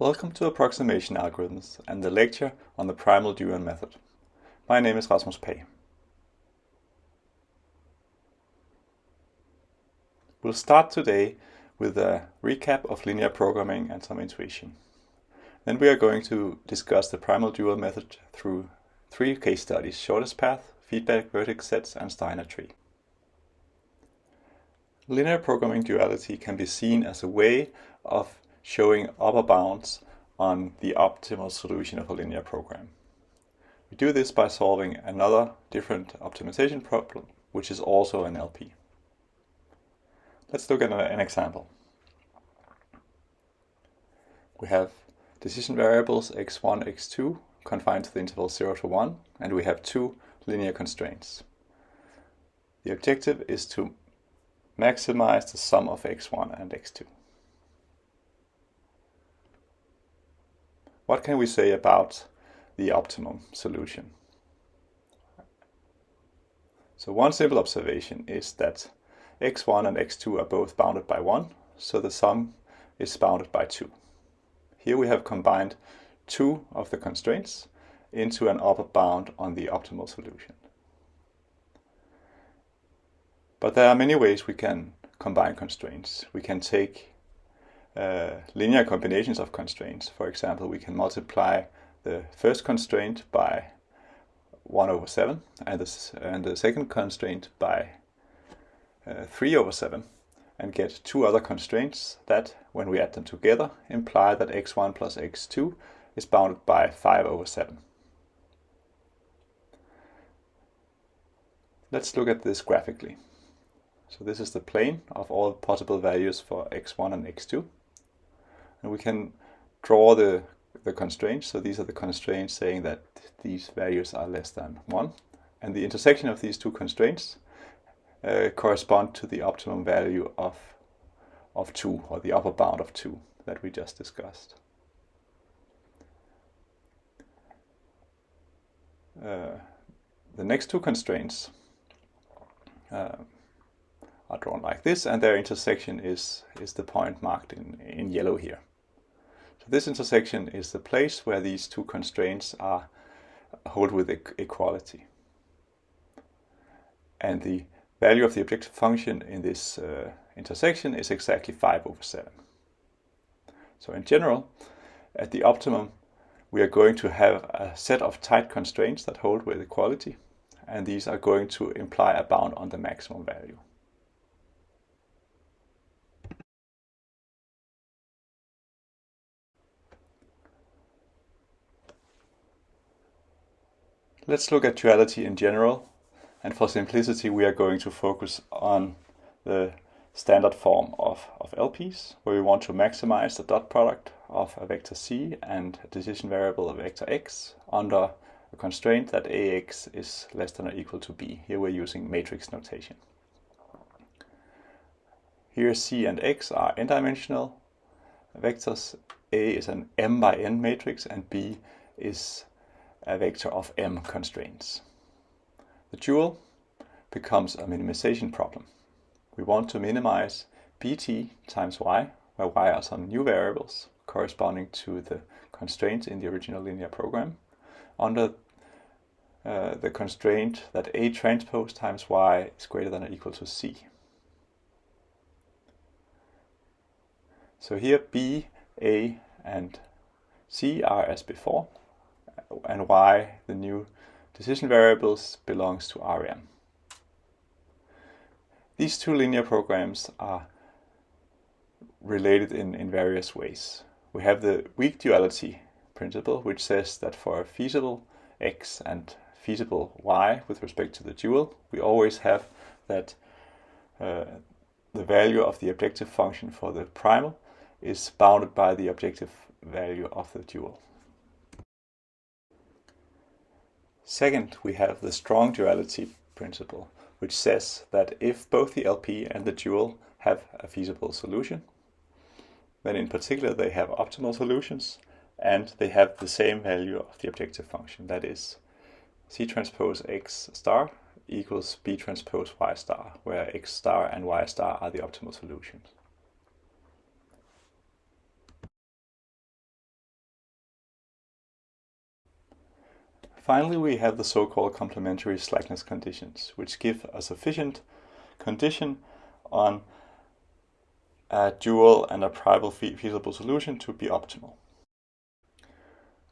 Welcome to Approximation Algorithms and the lecture on the primal dual method. My name is Rasmus Pagh. We'll start today with a recap of linear programming and some intuition. Then we are going to discuss the primal dual method through three case studies, shortest path, feedback vertex sets, and Steiner tree. Linear programming duality can be seen as a way of showing upper bounds on the optimal solution of a linear program. We do this by solving another different optimization problem, which is also an LP. Let's look at an example. We have decision variables x1, x2 confined to the interval 0 to 1, and we have two linear constraints. The objective is to maximize the sum of x1 and x2. What can we say about the optimum solution? So one simple observation is that x1 and x2 are both bounded by 1, so the sum is bounded by 2. Here we have combined two of the constraints into an upper bound on the optimal solution. But there are many ways we can combine constraints. We can take uh, linear combinations of constraints. For example, we can multiply the first constraint by 1 over 7 and the, and the second constraint by uh, 3 over 7 and get two other constraints that, when we add them together, imply that x1 plus x2 is bounded by 5 over 7. Let's look at this graphically. So this is the plane of all possible values for x1 and x2. And we can draw the, the constraints. So these are the constraints saying that these values are less than 1. And the intersection of these two constraints uh, correspond to the optimum value of, of 2, or the upper bound of 2 that we just discussed. Uh, the next two constraints uh, are drawn like this, and their intersection is, is the point marked in, in yellow here. This intersection is the place where these two constraints are hold with equality. And the value of the objective function in this uh, intersection is exactly 5 over 7. So in general, at the optimum, we are going to have a set of tight constraints that hold with equality, and these are going to imply a bound on the maximum value. Let's look at duality in general. And for simplicity, we are going to focus on the standard form of, of LPs, where we want to maximize the dot product of a vector c and a decision variable of vector x under a constraint that ax is less than or equal to b. Here we're using matrix notation. Here c and x are n-dimensional vectors. A is an m by n matrix and b is a vector of m constraints. The dual becomes a minimization problem. We want to minimize bt times y, where y are some new variables corresponding to the constraints in the original linear program, under uh, the constraint that A transpose times Y is greater than or equal to C. So here B, A, and C are as before, and why the new decision variables belongs to RM. These two linear programs are related in, in various ways. We have the weak duality principle, which says that for a feasible x and feasible y with respect to the dual, we always have that uh, the value of the objective function for the primal is bounded by the objective value of the dual. Second, we have the strong duality principle, which says that if both the LP and the dual have a feasible solution, then in particular they have optimal solutions and they have the same value of the objective function, that is C transpose X star equals B transpose Y star, where X star and Y star are the optimal solutions. Finally, we have the so-called complementary slackness conditions, which give a sufficient condition on a dual and a primal feasible solution to be optimal.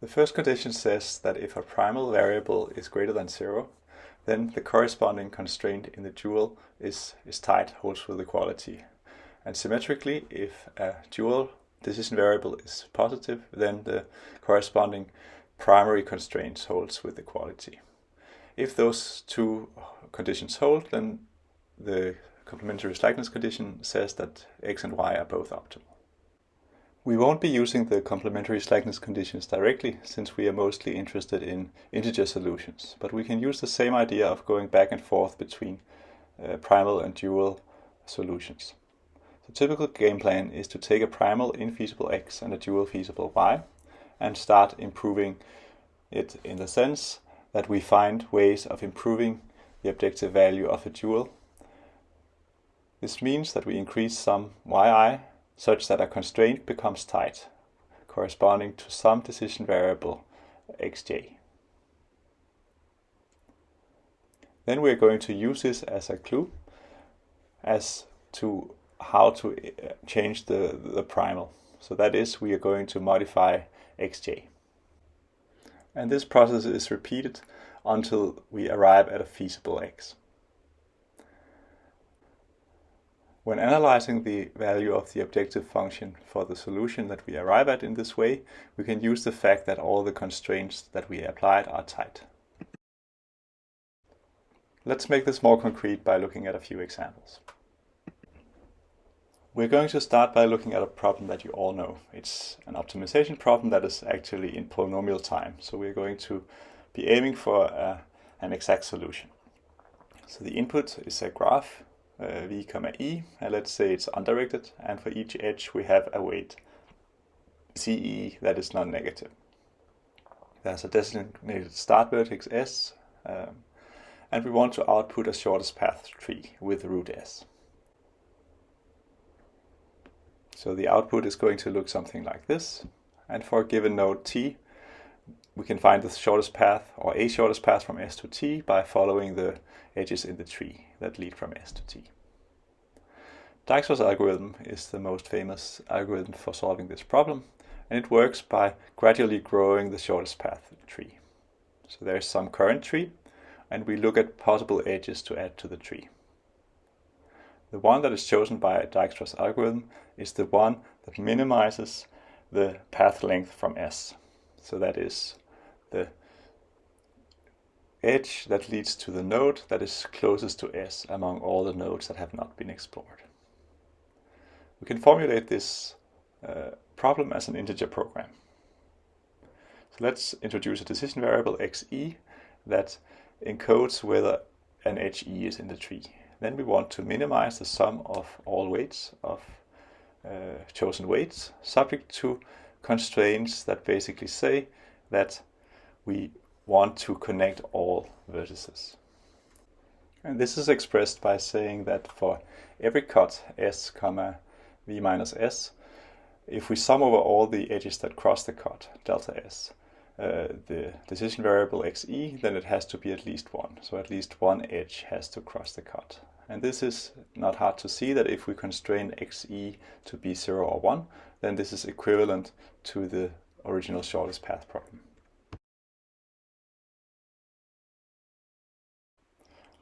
The first condition says that if a primal variable is greater than zero, then the corresponding constraint in the dual is, is tight, holds with equality. And symmetrically, if a dual decision variable is positive, then the corresponding primary constraints holds with equality. If those two conditions hold, then the complementary slackness condition says that x and y are both optimal. We won't be using the complementary slackness conditions directly, since we are mostly interested in integer solutions, but we can use the same idea of going back and forth between uh, primal and dual solutions. The typical game plan is to take a primal infeasible x and a dual feasible y and start improving it in the sense that we find ways of improving the objective value of a dual. This means that we increase some yi such that a constraint becomes tight, corresponding to some decision variable xj. Then we're going to use this as a clue as to how to uh, change the, the primal. So that is, we are going to modify xj. And this process is repeated until we arrive at a feasible x. When analyzing the value of the objective function for the solution that we arrive at in this way, we can use the fact that all the constraints that we applied are tight. Let's make this more concrete by looking at a few examples. We're going to start by looking at a problem that you all know. It's an optimization problem that is actually in polynomial time. So we're going to be aiming for uh, an exact solution. So the input is a graph uh, v comma e, and let's say it's undirected, and for each edge we have a weight ce that is non-negative. There's a designated start vertex s, um, and we want to output a shortest path tree with root s. So the output is going to look something like this, and for a given node t, we can find the shortest path or a shortest path from S to T by following the edges in the tree that lead from S to T. Dijkstra's algorithm is the most famous algorithm for solving this problem and it works by gradually growing the shortest path tree. So there's some current tree and we look at possible edges to add to the tree. The one that is chosen by Dijkstra's algorithm is the one that minimizes the path length from S. So that is the edge that leads to the node that is closest to S among all the nodes that have not been explored. We can formulate this uh, problem as an integer program. So let's introduce a decision variable xe that encodes whether an edge e is in the tree. Then we want to minimize the sum of all weights of uh, chosen weights subject to constraints that basically say that we want to connect all vertices. And this is expressed by saying that for every cut s comma v minus s, if we sum over all the edges that cross the cut, delta s, uh, the decision variable xe, then it has to be at least one. So at least one edge has to cross the cut. And this is not hard to see that if we constrain xe to be 0 or 1, then this is equivalent to the original shortest path problem.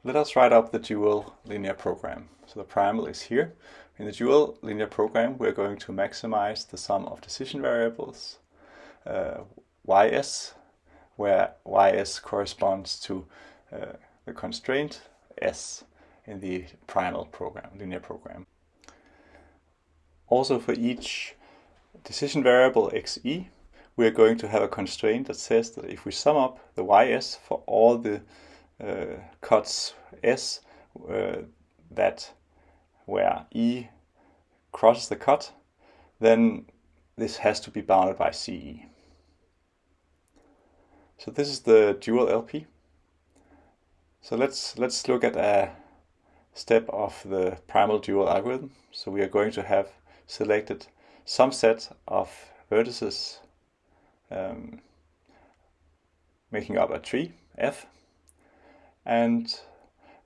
Let us write up the dual linear program. So the primal is here. In the dual linear program, we're going to maximize the sum of decision variables uh, ys, where ys corresponds to uh, the constraint s in the primal program, linear program. Also for each decision variable xe, we are going to have a constraint that says that if we sum up the ys for all the uh, cuts S uh, that where E crosses the cut, then this has to be bounded by CE. So this is the dual LP. So let's let's look at a step of the primal dual algorithm. So we are going to have selected some set of vertices um, making up a tree, F, and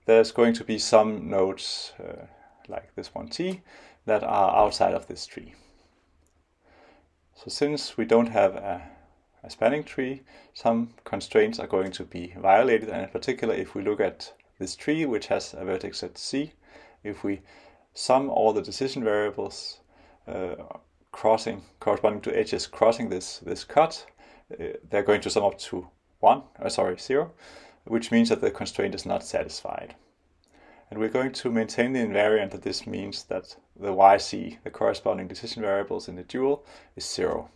there's going to be some nodes, uh, like this one T, that are outside of this tree. So since we don't have a, a spanning tree, some constraints are going to be violated, and in particular if we look at this tree which has a vertex at C, if we sum all the decision variables uh, crossing corresponding to edges crossing this this cut, uh, they're going to sum up to one, uh, sorry, zero, which means that the constraint is not satisfied. And we're going to maintain the invariant that this means that the yc, the corresponding decision variables in the dual, is zero.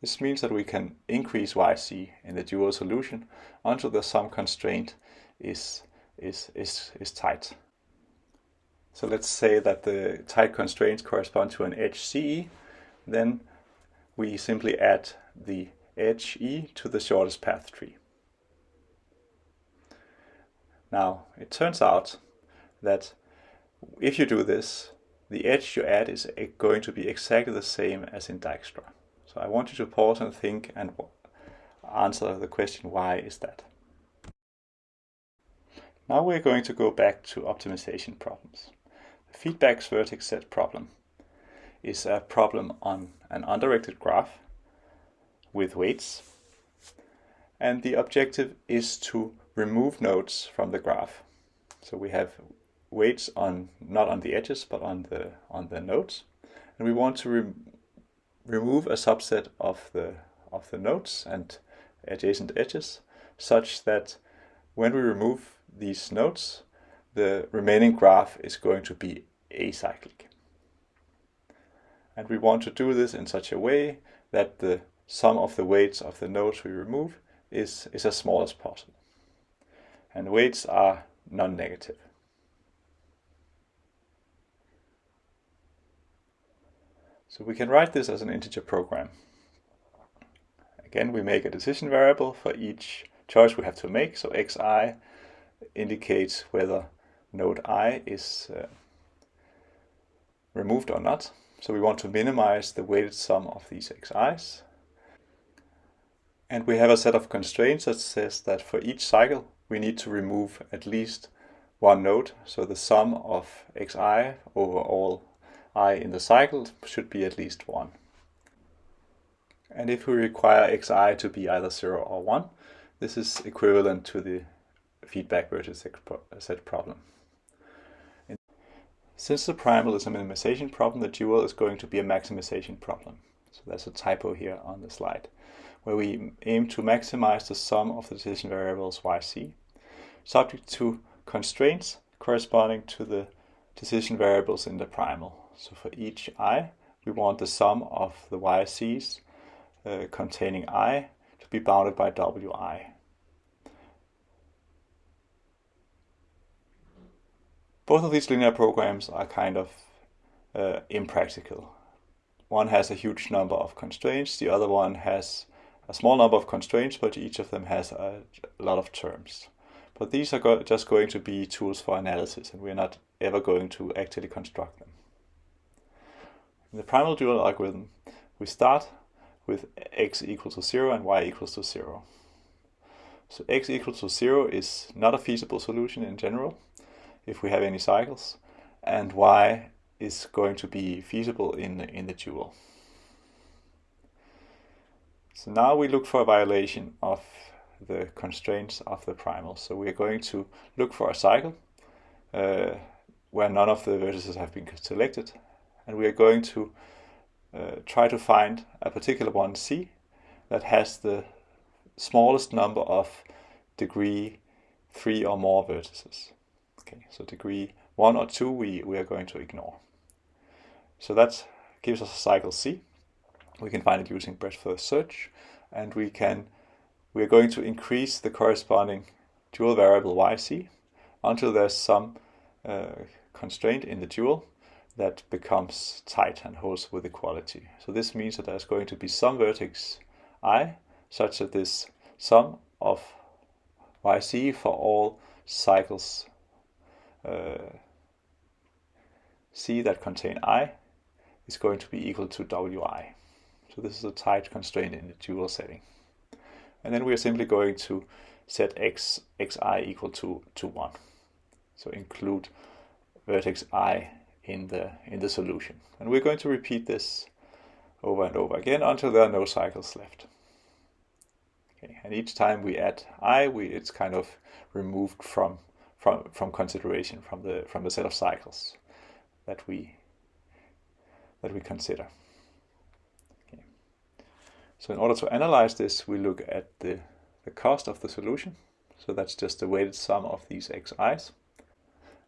This means that we can increase yc in the dual solution until the sum constraint is, is, is, is tight. So let's say that the tight constraints correspond to an edge CE, then we simply add the edge E to the shortest path tree. Now, it turns out that if you do this, the edge you add is going to be exactly the same as in Dijkstra. So I want you to pause and think and answer the question, why is that? Now we're going to go back to optimization problems. The feedback's vertex set problem is a problem on an undirected graph with weights. And the objective is to remove nodes from the graph. So we have weights on not on the edges but on the on the nodes, and we want to re remove a subset of the of the nodes and adjacent edges such that when we remove these nodes, the remaining graph is going to be acyclic. And we want to do this in such a way that the sum of the weights of the nodes we remove is, is as small as possible. And weights are non-negative. So we can write this as an integer program. Again, we make a decision variable for each choice we have to make. So xi indicates whether node i is uh, removed or not. So we want to minimize the weighted sum of these xi's. And we have a set of constraints that says that for each cycle we need to remove at least one node. So the sum of xi over all i in the cycle should be at least 1. And if we require xi to be either 0 or 1, this is equivalent to the feedback vertex set problem. Since the primal is a minimization problem, the dual is going to be a maximization problem. So there's a typo here on the slide, where we aim to maximize the sum of the decision variables yc, subject to constraints corresponding to the decision variables in the primal. So for each i, we want the sum of the YCs uh, containing i to be bounded by wi. Both of these linear programs are kind of uh, impractical. One has a huge number of constraints, the other one has a small number of constraints, but each of them has a, lot of terms. But these are go just going to be tools for analysis, and we're not ever going to actually construct them. In the primal dual algorithm, we start with x equals to 0 and y equals to 0. So x equals to 0 is not a feasible solution in general if we have any cycles, and y is going to be feasible in, in the dual. So now we look for a violation of the constraints of the primal. So we are going to look for a cycle uh, where none of the vertices have been selected and we are going to uh, try to find a particular one C that has the smallest number of degree 3 or more vertices. Okay, so degree 1 or 2 we, we are going to ignore. So that gives us a cycle C. We can find it using breadth first search and we can we are going to increase the corresponding dual variable yc until there's some uh, constraint in the dual that becomes tight and holds with equality. So this means that there's going to be some vertex i such that this sum of yc for all cycles uh, c that contain i is going to be equal to wi. So this is a tight constraint in the dual setting. And then we are simply going to set x, xi equal to, to 1. So include vertex i in the, in the solution. And we're going to repeat this over and over again until there are no cycles left. Okay, and each time we add i, we, it's kind of removed from, from, from consideration, from the, from the set of cycles that we, that we consider. Okay. So in order to analyze this, we look at the, the cost of the solution. So that's just the weighted sum of these xi's.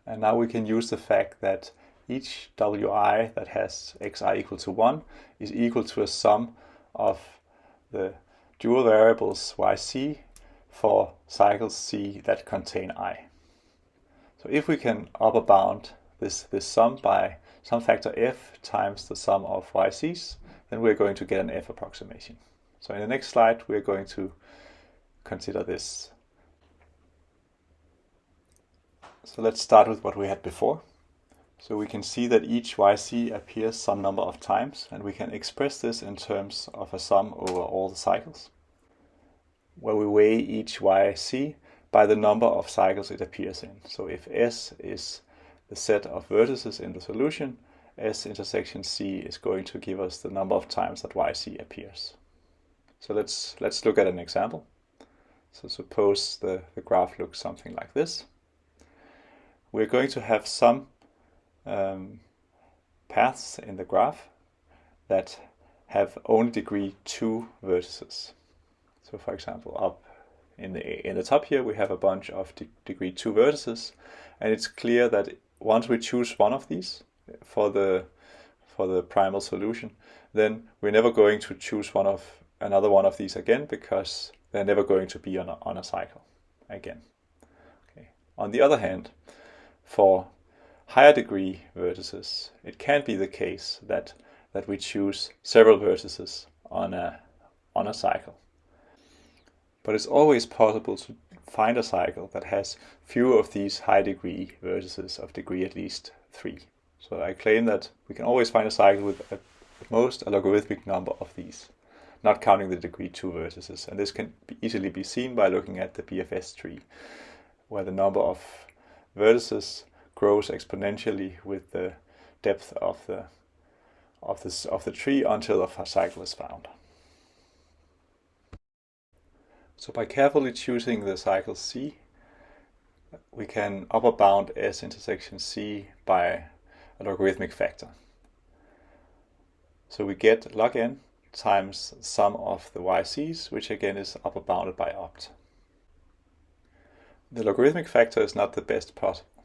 And now we can use the fact that each wi that has xi equal to 1 is equal to a sum of the dual variables yc for cycles c that contain i. So if we can upper bound this, this sum by some factor f times the sum of yc's, then we're going to get an f approximation. So in the next slide, we're going to consider this. So let's start with what we had before. So we can see that each yc appears some number of times, and we can express this in terms of a sum over all the cycles, where we weigh each yc by the number of cycles it appears in. So if S is the set of vertices in the solution, S intersection C is going to give us the number of times that yc appears. So let's, let's look at an example. So suppose the, the graph looks something like this. We're going to have some um, paths in the graph that have only degree 2 vertices. So for example, up in the, in the top here we have a bunch of de degree 2 vertices and it's clear that once we choose one of these for the, for the primal solution, then we're never going to choose one of another one of these again because they're never going to be on a, on a cycle again. Okay. On the other hand, for higher degree vertices, it can be the case that, that we choose several vertices on a, on a cycle. But it's always possible to find a cycle that has fewer of these high degree vertices of degree at least 3. So I claim that we can always find a cycle with at most a logarithmic number of these, not counting the degree 2 vertices. And this can be easily be seen by looking at the BFS tree, where the number of vertices grows exponentially with the depth of the of this of the tree until a cycle is found. So by carefully choosing the cycle C, we can upper bound S intersection C by a logarithmic factor. So we get log n times sum of the yc's, which again is upper bounded by opt. The logarithmic factor is not the best possible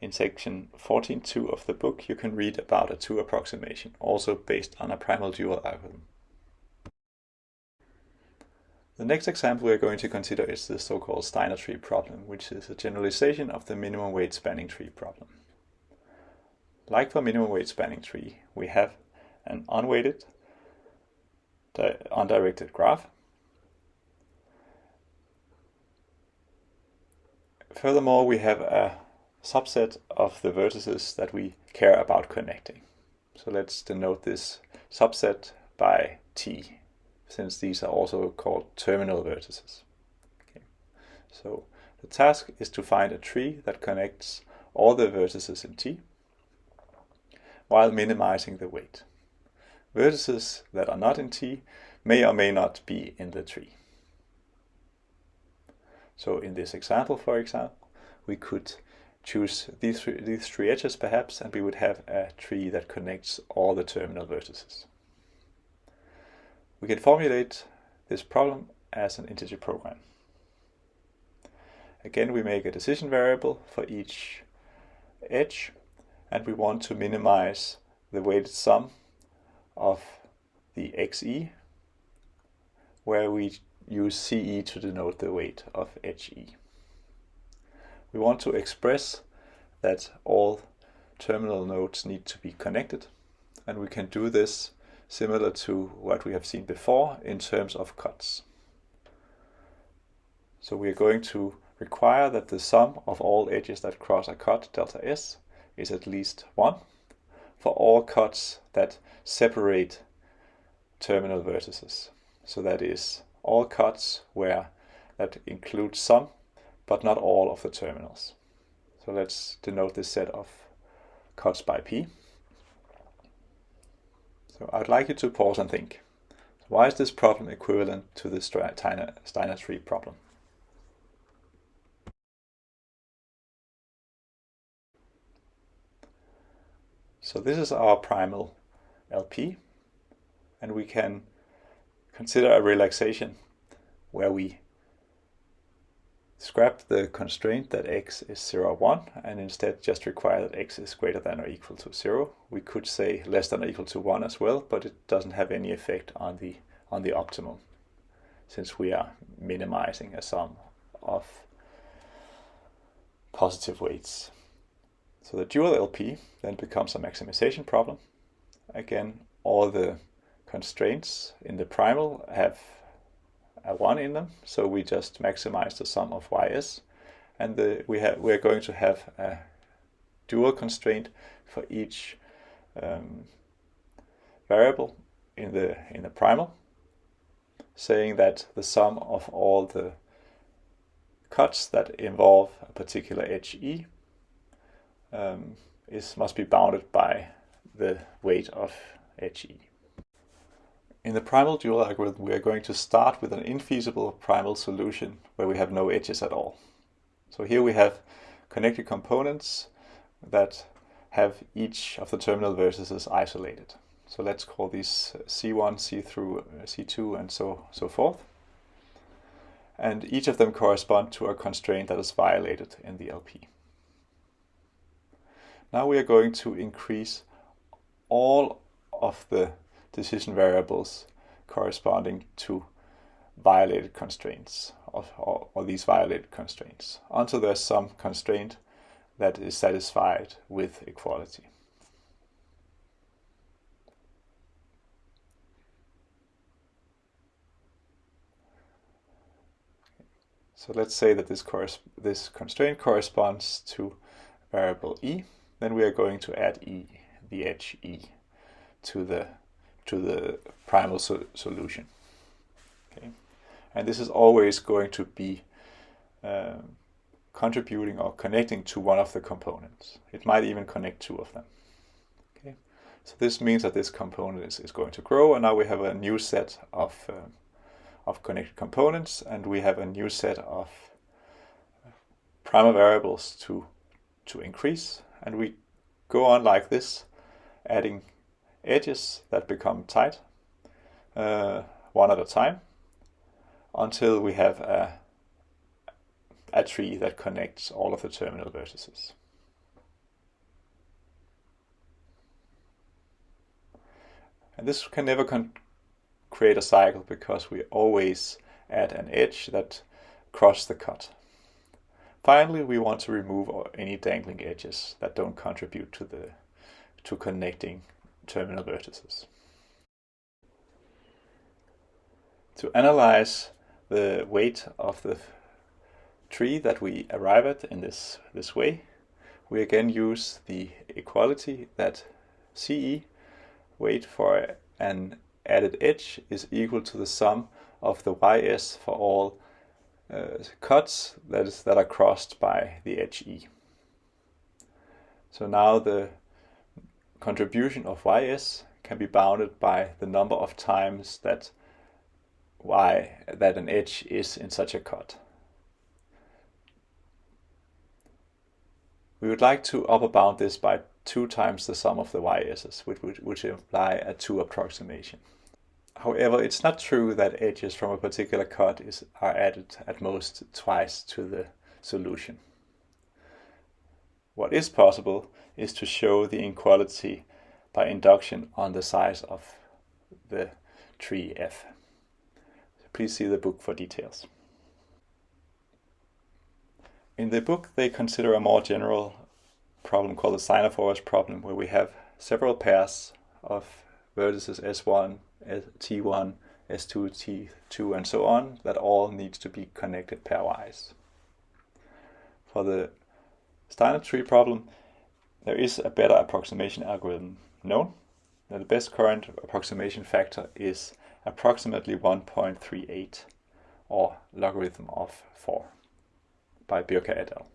in section 14.2 of the book, you can read about a two approximation, also based on a primal dual algorithm. The next example we're going to consider is the so-called Steiner tree problem, which is a generalization of the minimum weight spanning tree problem. Like for minimum weight spanning tree, we have an unweighted, undirected graph. Furthermore, we have a subset of the vertices that we care about connecting. So let's denote this subset by T, since these are also called terminal vertices. Okay. So the task is to find a tree that connects all the vertices in T while minimizing the weight. Vertices that are not in T may or may not be in the tree. So in this example, for example, we could choose these these three edges perhaps, and we would have a tree that connects all the terminal vertices. We can formulate this problem as an integer program. Again, we make a decision variable for each edge, and we want to minimize the weighted sum of the xe, where we use ce to denote the weight of edge e we want to express that all terminal nodes need to be connected. And we can do this similar to what we have seen before in terms of cuts. So we are going to require that the sum of all edges that cross a cut, delta S, is at least 1 for all cuts that separate terminal vertices. So that is all cuts where that includes some, but not all of the terminals. So let's denote this set of cuts by P. So I'd like you to pause and think. Why is this problem equivalent to the Steiner tree problem? So this is our primal LP, and we can consider a relaxation where we scrap the constraint that x is 0, 1 and instead just require that x is greater than or equal to 0. We could say less than or equal to 1 as well, but it doesn't have any effect on the, on the optimum since we are minimizing a sum of positive weights. So the dual LP then becomes a maximization problem. Again, all the constraints in the primal have a 1 in them, so we just maximize the sum of ys. And the, we have, we're going to have a dual constraint for each um, variable in the, in the primal, saying that the sum of all the cuts that involve a particular edge E um, is must be bounded by the weight of HE. In the primal dual algorithm, we are going to start with an infeasible primal solution where we have no edges at all. So here we have connected components that have each of the terminal vertices isolated. So let's call these C1, C through C2 and so, so forth. And each of them correspond to a constraint that is violated in the LP. Now we are going to increase all of the decision variables corresponding to violated constraints or, or, these violated constraints until there's some constraint that is satisfied with equality. So let's say that this, this constraint corresponds to variable e then we are going to add e, the edge e, to the to the primal so solution. Okay, and this is always going to be um, contributing or connecting to one of the components. It might even connect two of them. Okay, so this means that this component is, is going to grow, and now we have a new set of um, of connected components, and we have a new set of primal variables to to increase and we go on like this, adding edges that become tight uh, one at a time until we have a, a tree that connects all of the terminal vertices. And this can never create a cycle because we always add an edge that cross the cut. Finally, we want to remove any dangling edges that don't contribute to the to connecting terminal vertices. To analyze the weight of the tree that we arrive at in this, this way, we again use the equality that CE, weight for an added edge, is equal to the sum of the YS for all uh, cuts that, is, that are crossed by the edge E. So now the contribution of ys can be bounded by the number of times that y that an edge is in such a cut. We would like to upper bound this by 2 times the sum of the ys's, which would which imply a 2 approximation. However, it's not true that edges from a particular cut is, are added at most twice to the solution. What is possible is to show the inequality by induction on the size of the tree F. Please see the book for details. In the book, they consider a more general problem called the Steiner-Forest problem, where we have several pairs of vertices S1, T1, S2, T2, and so on, that all needs to be connected pairwise. For the Steiner tree problem, there is a better approximation algorithm known. Now, the best current approximation factor is approximately 1.38 or logarithm of 4 by Byrka et al.